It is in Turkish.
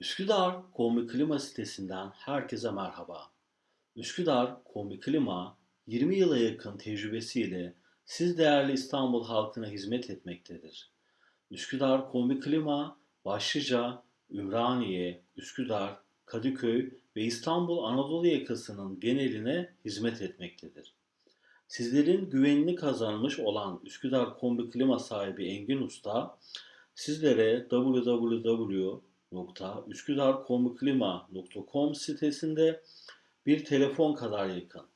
Üsküdar Kombi Klima sitesinden herkese merhaba. Üsküdar Kombi Klima 20 yıla yakın tecrübesiyle siz değerli İstanbul halkına hizmet etmektedir. Üsküdar Kombi Klima başlıca Ümraniye, Üsküdar, Kadıköy ve İstanbul Anadolu yakasının geneline hizmet etmektedir. Sizlerin güvenini kazanmış olan Üsküdar Kombi Klima sahibi Engin Usta, sizlere www.üsküdarkombiklima.com sitesinde bir telefon kadar yakın